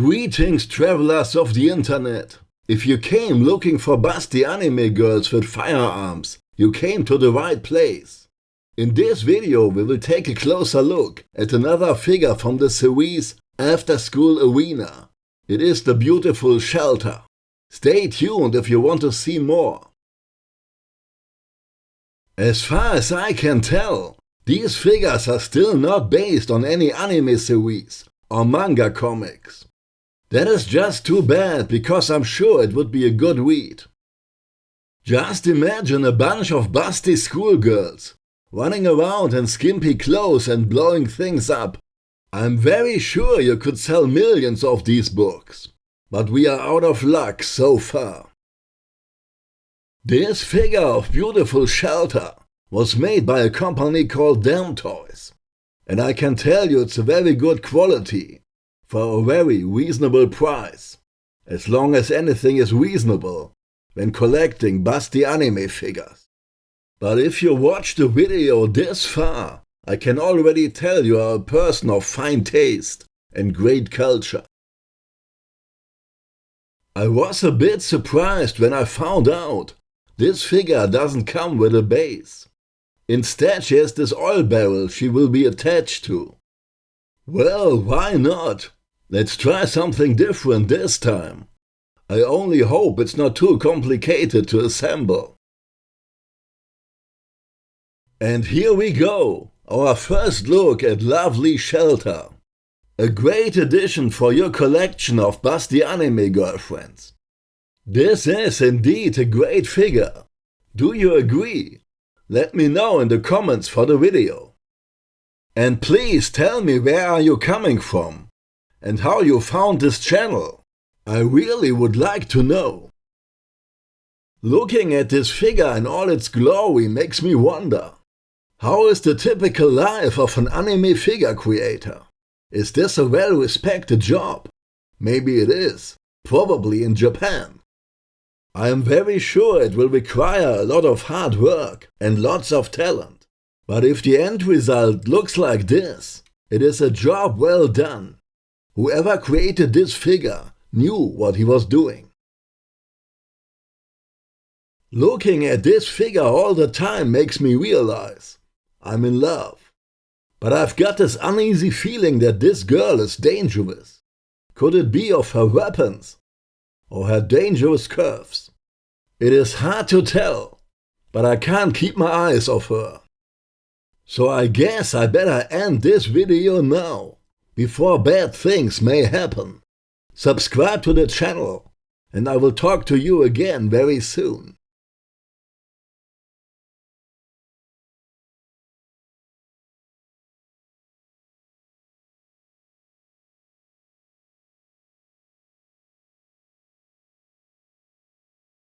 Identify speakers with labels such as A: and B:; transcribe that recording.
A: Greetings travelers of the internet. If you came looking for busty anime girls with firearms, you came to the right place. In this video we will take a closer look at another figure from the series After School Arena. It is the beautiful Shelter. Stay tuned if you want to see more. As far as I can tell, these figures are still not based on any anime series or manga comics. That is just too bad because I'm sure it would be a good read. Just imagine a bunch of busty schoolgirls running around in skimpy clothes and blowing things up. I'm very sure you could sell millions of these books, but we are out of luck so far. This figure of beautiful shelter was made by a company called Damtoys, and I can tell you it's a very good quality for a very reasonable price, as long as anything is reasonable when collecting busty anime figures. But if you watch the video this far, I can already tell you are a person of fine taste and great culture. I was a bit surprised when I found out this figure doesn't come with a base. Instead she has this oil barrel she will be attached to. Well, why not? Let's try something different this time. I only hope it's not too complicated to assemble. And here we go, our first look at Lovely Shelter. A great addition for your collection of busty anime girlfriends. This is indeed a great figure. Do you agree? Let me know in the comments for the video. And please tell me where are you coming from? And how you found this channel. I really would like to know. Looking at this figure in all its glory makes me wonder. How is the typical life of an anime figure creator? Is this a well-respected job? Maybe it is. Probably in Japan. I am very sure it will require a lot of hard work and lots of talent. But if the end result looks like this, it is a job well done Whoever created this figure knew what he was doing. Looking at this figure all the time makes me realize I'm in love. But I've got this uneasy feeling that this girl is dangerous. Could it be of her weapons? Or her dangerous curves? It is hard to tell, but I can't keep my eyes off her. So I guess I better end this video now before bad things may happen. Subscribe to the channel and I will talk to you again very soon.